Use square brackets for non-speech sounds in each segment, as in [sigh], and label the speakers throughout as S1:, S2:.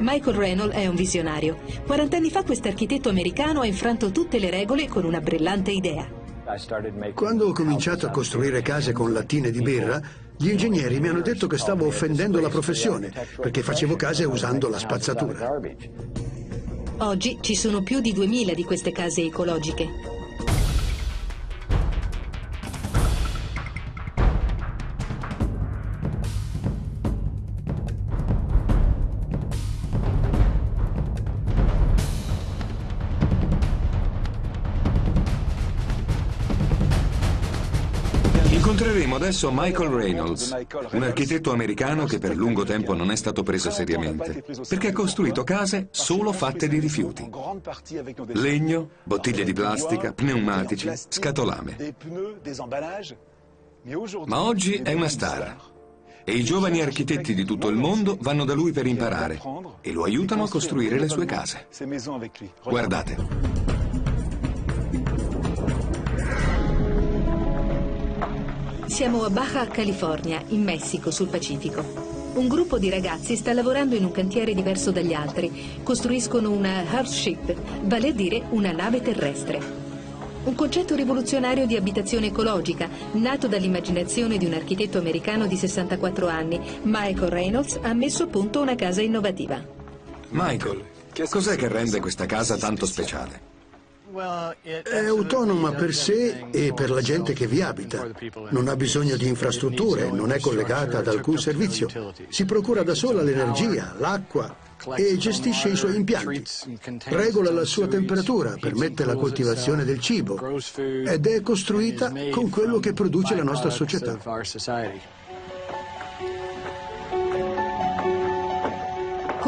S1: Michael Reynolds è un visionario. 40 anni fa quest'architetto americano ha infranto tutte le regole con una brillante idea.
S2: Quando ho cominciato a costruire case con lattine di birra, gli ingegneri mi hanno detto che stavo offendendo la professione, perché facevo case usando la spazzatura.
S1: Oggi ci sono più di 2000 di queste case ecologiche.
S3: Incontreremo adesso Michael Reynolds, un architetto americano che per lungo tempo non è stato preso seriamente, perché ha costruito case solo fatte di rifiuti. Legno, bottiglie di plastica, pneumatici, scatolame. Ma oggi è una star. E i giovani architetti di tutto il mondo vanno da lui per imparare e lo aiutano a costruire le sue case. Guardate.
S1: Siamo a Baja California, in Messico, sul Pacifico. Un gruppo di ragazzi sta lavorando in un cantiere diverso dagli altri. Costruiscono una Earthship, vale a dire una nave terrestre. Un concetto rivoluzionario di abitazione ecologica, nato dall'immaginazione di un architetto americano di 64 anni, Michael Reynolds, ha messo a punto una casa innovativa.
S3: Michael, cos'è che rende questa casa tanto speciale?
S2: È autonoma per sé e per la gente che vi abita. Non ha bisogno di infrastrutture, non è collegata ad alcun servizio. Si procura da sola l'energia, l'acqua e gestisce i suoi impianti. Regola la sua temperatura, permette la coltivazione del cibo ed è costruita con quello che produce la nostra società.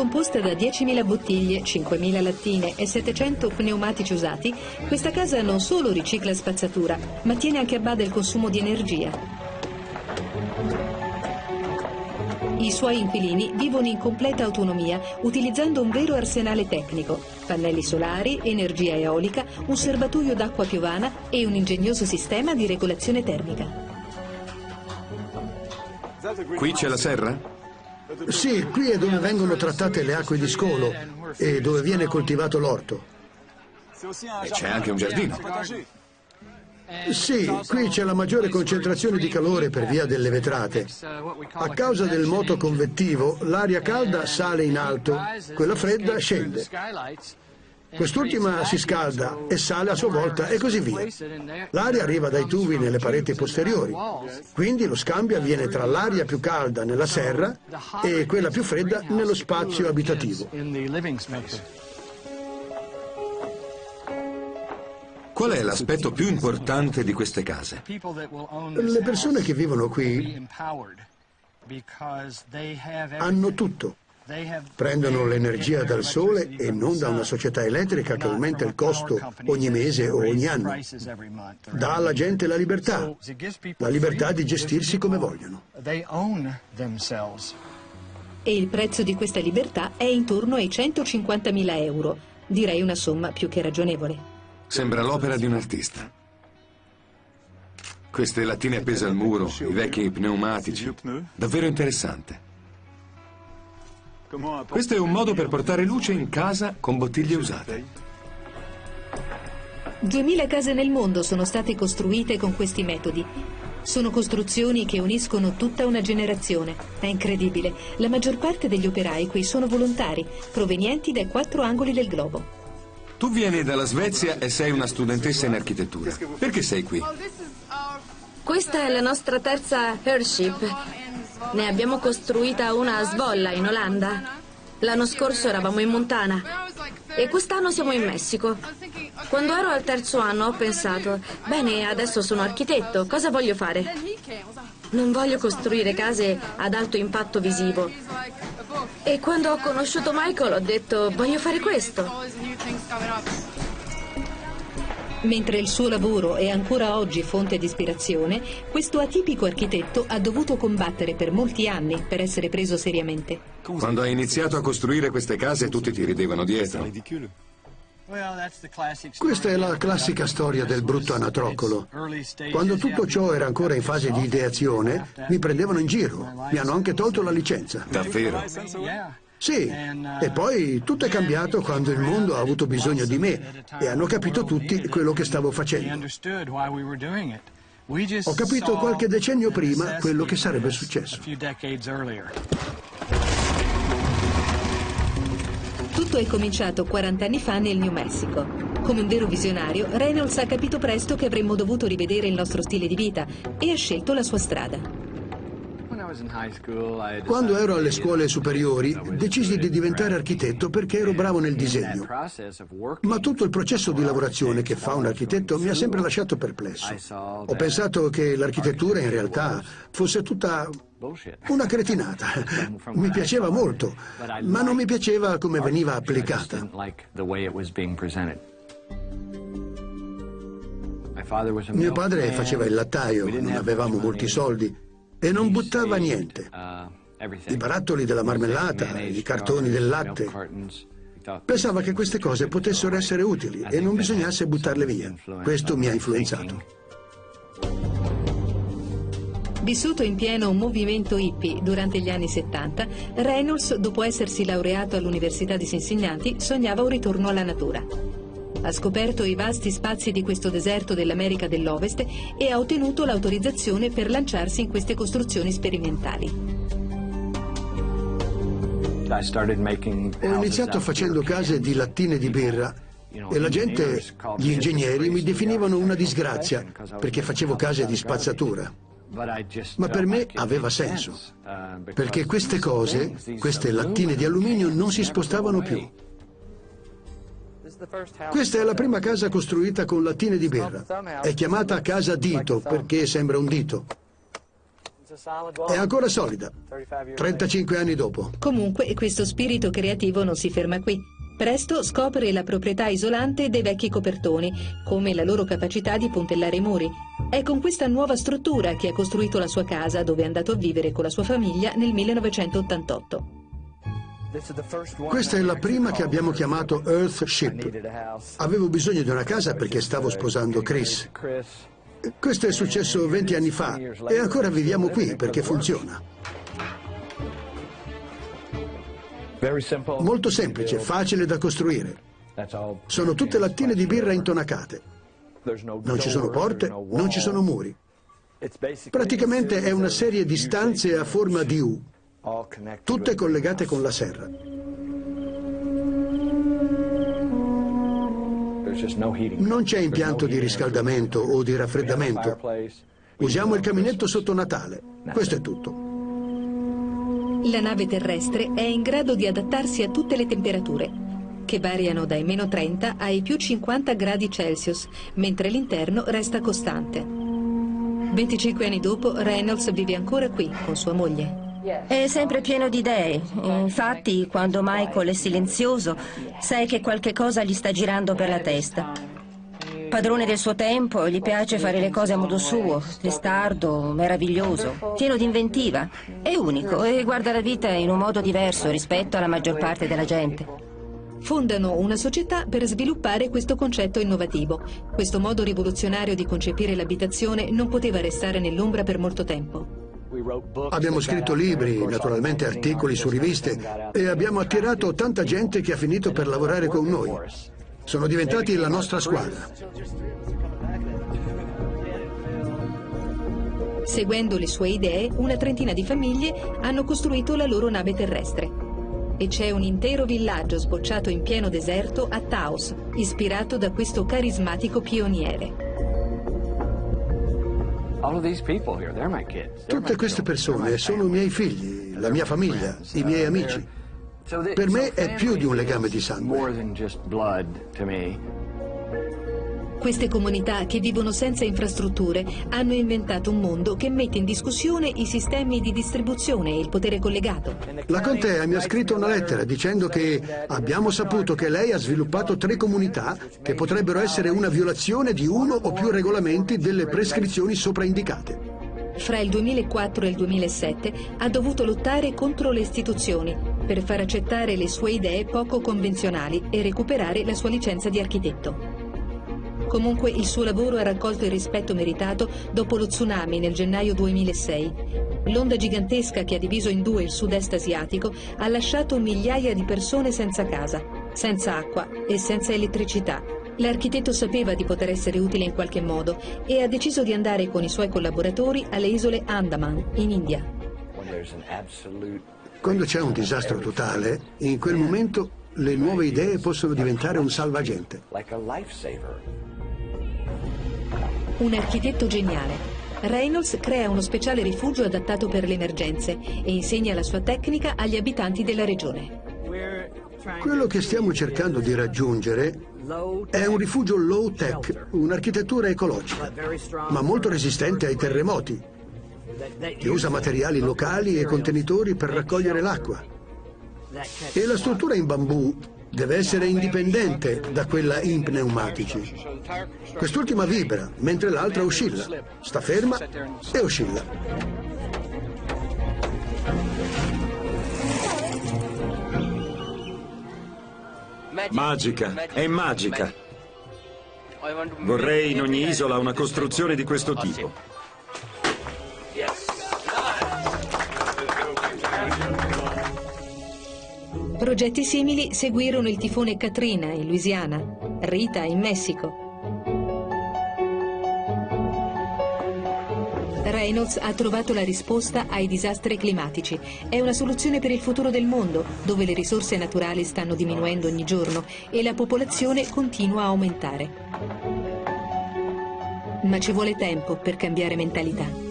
S1: Composta da 10.000 bottiglie, 5.000 lattine e 700 pneumatici usati, questa casa non solo ricicla spazzatura, ma tiene anche a bada il consumo di energia. I suoi inquilini vivono in completa autonomia, utilizzando un vero arsenale tecnico, pannelli solari, energia eolica, un serbatoio d'acqua piovana e un ingegnoso sistema di regolazione termica.
S3: Qui c'è la serra?
S2: Sì, qui è dove vengono trattate le acque di scolo e dove viene coltivato l'orto.
S3: E c'è anche un giardino.
S2: Sì, qui c'è la maggiore concentrazione di calore per via delle vetrate. A causa del moto convettivo, l'aria calda sale in alto, quella fredda scende. Quest'ultima si scalda e sale a sua volta e così via. L'aria arriva dai tubi nelle pareti posteriori, quindi lo scambio avviene tra l'aria più calda nella serra e quella più fredda nello spazio abitativo.
S3: Qual è l'aspetto più importante di queste case?
S2: Le persone che vivono qui hanno tutto. Prendono l'energia dal sole e non da una società elettrica che aumenta il costo ogni mese o ogni anno. Dà alla gente la libertà, la libertà di gestirsi come vogliono.
S1: E il prezzo di questa libertà è intorno ai 150.000 euro. Direi una somma più che ragionevole.
S3: Sembra l'opera di un artista. Queste lattine appese al muro, i vecchi pneumatici. Davvero interessante. Questo è un modo per portare luce in casa con bottiglie usate.
S1: 2000 case nel mondo sono state costruite con questi metodi. Sono costruzioni che uniscono tutta una generazione. È incredibile. La maggior parte degli operai qui sono volontari, provenienti dai quattro angoli del globo.
S3: Tu vieni dalla Svezia e sei una studentessa in architettura. Perché sei qui?
S4: Questa è la nostra terza Airship ne abbiamo costruita una a Svolla, in Olanda. L'anno scorso eravamo in Montana e quest'anno siamo in Messico. Quando ero al terzo anno ho pensato, bene, adesso sono architetto, cosa voglio fare? Non voglio costruire case ad alto impatto visivo. E quando ho conosciuto Michael ho detto, voglio fare questo.
S1: Mentre il suo lavoro è ancora oggi fonte di ispirazione, questo atipico architetto ha dovuto combattere per molti anni per essere preso seriamente.
S3: Quando hai iniziato a costruire queste case tutti ti ridevano dietro.
S2: Questa è la classica storia del brutto anatroccolo. Quando tutto ciò era ancora in fase di ideazione, mi prendevano in giro. Mi hanno anche tolto la licenza.
S3: Davvero?
S2: Sì, e poi tutto è cambiato quando il mondo ha avuto bisogno di me e hanno capito tutti quello che stavo facendo. Ho capito qualche decennio prima quello che sarebbe successo.
S1: Tutto è cominciato 40 anni fa nel New Mexico. Come un vero visionario, Reynolds ha capito presto che avremmo dovuto rivedere il nostro stile di vita e ha scelto la sua strada.
S2: Quando ero alle scuole superiori decisi di diventare architetto perché ero bravo nel disegno. Ma tutto il processo di lavorazione che fa un architetto mi ha sempre lasciato perplesso. Ho pensato che l'architettura in realtà fosse tutta una cretinata. [laughs] Mi piaceva molto, ma non mi piaceva come veniva applicata. Mio padre faceva il lattaio, non avevamo molti soldi e non buttava niente. I barattoli della marmellata, i cartoni del latte. Pensava che queste cose potessero essere utili e non bisognasse buttarle via. Questo mi ha influenzato.
S1: Vissuto in pieno un movimento hippie durante gli anni 70, Reynolds, dopo essersi laureato all'Università di Cincinnati, sognava un ritorno alla natura. Ha scoperto i vasti spazi di questo deserto dell'America dell'Ovest e ha ottenuto l'autorizzazione per lanciarsi in queste costruzioni sperimentali.
S2: Ho iniziato facendo case di lattine di birra e la gente, gli ingegneri, mi definivano una disgrazia perché facevo case di spazzatura. Ma per me aveva senso, perché queste cose, queste lattine di alluminio, non si spostavano più. Questa è la prima casa costruita con lattine di birra. È chiamata casa dito perché sembra un dito. È ancora solida, 35 anni dopo.
S1: Comunque, questo spirito creativo non si ferma qui. Presto scopre la proprietà isolante dei vecchi copertoni, come la loro capacità di puntellare i muri. È con questa nuova struttura che ha costruito la sua casa, dove è andato a vivere con la sua famiglia nel 1988.
S2: Questa è la prima che abbiamo chiamato Earthship. Avevo bisogno di una casa perché stavo sposando Chris. Questo è successo 20 anni fa e ancora viviamo qui perché funziona. Molto semplice, facile da costruire. Sono tutte lattine di birra intonacate. Non ci sono porte, non ci sono muri. Praticamente è una serie di stanze a forma di U tutte collegate con la serra. Non c'è impianto di riscaldamento o di raffreddamento. Usiamo il caminetto sotto Natale. Questo è tutto.
S1: La nave terrestre è in grado di adattarsi a tutte le temperature, che variano dai meno 30 ai più 50 gradi Celsius, mentre l'interno resta costante. 25 anni dopo, Reynolds vive ancora qui con sua moglie.
S5: È sempre pieno di idee. Infatti, quando Michael è silenzioso, sai che qualche cosa gli sta girando per la testa. Padrone del suo tempo, gli piace fare le cose a modo suo, testardo, meraviglioso, pieno di inventiva. È unico e guarda la vita in un modo diverso rispetto alla maggior parte della gente.
S1: Fondano una società per sviluppare questo concetto innovativo. Questo modo rivoluzionario di concepire l'abitazione non poteva restare nell'ombra per molto tempo.
S2: Abbiamo scritto libri, naturalmente articoli su riviste e abbiamo attirato tanta gente che ha finito per lavorare con noi. Sono diventati la nostra squadra.
S1: Seguendo le sue idee, una trentina di famiglie hanno costruito la loro nave terrestre. E c'è un intero villaggio sbocciato in pieno deserto a Taos, ispirato da questo carismatico pioniere.
S2: Tutte queste persone sono i miei figli, la mia famiglia, i miei amici. Per me è più di un legame di sangue.
S1: Queste comunità che vivono senza infrastrutture hanno inventato un mondo che mette in discussione i sistemi di distribuzione e il potere collegato.
S2: La contea mi ha scritto una lettera dicendo che abbiamo saputo che lei ha sviluppato tre comunità che potrebbero essere una violazione di uno o più regolamenti delle prescrizioni sopraindicate.
S1: Fra il 2004 e il 2007 ha dovuto lottare contro le istituzioni per far accettare le sue idee poco convenzionali e recuperare la sua licenza di architetto. Comunque il suo lavoro ha raccolto il rispetto meritato dopo lo tsunami nel gennaio 2006. L'onda gigantesca che ha diviso in due il sud-est asiatico ha lasciato migliaia di persone senza casa, senza acqua e senza elettricità. L'architetto sapeva di poter essere utile in qualche modo e ha deciso di andare con i suoi collaboratori alle isole Andaman, in India.
S2: Quando c'è un disastro totale, in quel momento le nuove idee possono diventare un salvagente.
S1: Un architetto geniale. Reynolds crea uno speciale rifugio adattato per le emergenze e insegna la sua tecnica agli abitanti della regione.
S2: Quello che stiamo cercando di raggiungere è un rifugio low-tech, un'architettura ecologica, ma molto resistente ai terremoti, che usa materiali locali e contenitori per raccogliere l'acqua. E la struttura in bambù deve essere indipendente da quella in pneumatici. Quest'ultima vibra, mentre l'altra oscilla. Sta ferma e oscilla.
S6: Magica, è magica. Vorrei in ogni isola una costruzione di questo tipo.
S1: Progetti simili seguirono il tifone Katrina in Louisiana, Rita in Messico. Reynolds ha trovato la risposta ai disastri climatici. È una soluzione per il futuro del mondo, dove le risorse naturali stanno diminuendo ogni giorno e la popolazione continua a aumentare. Ma ci vuole tempo per cambiare mentalità.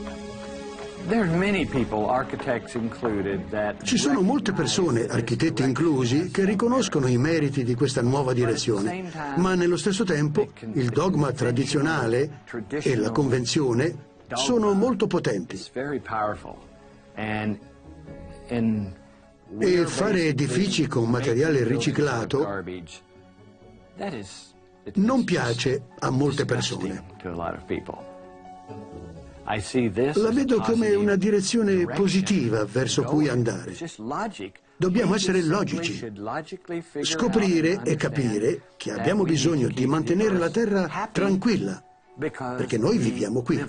S2: Ci sono molte persone, architetti inclusi, che riconoscono i meriti di questa nuova direzione, ma nello stesso tempo il dogma tradizionale e la convenzione sono molto potenti. E fare edifici con materiale riciclato non piace a molte persone. La vedo come una direzione positiva verso cui andare. Dobbiamo essere logici, scoprire e capire che abbiamo bisogno di mantenere la Terra tranquilla, perché noi viviamo qui.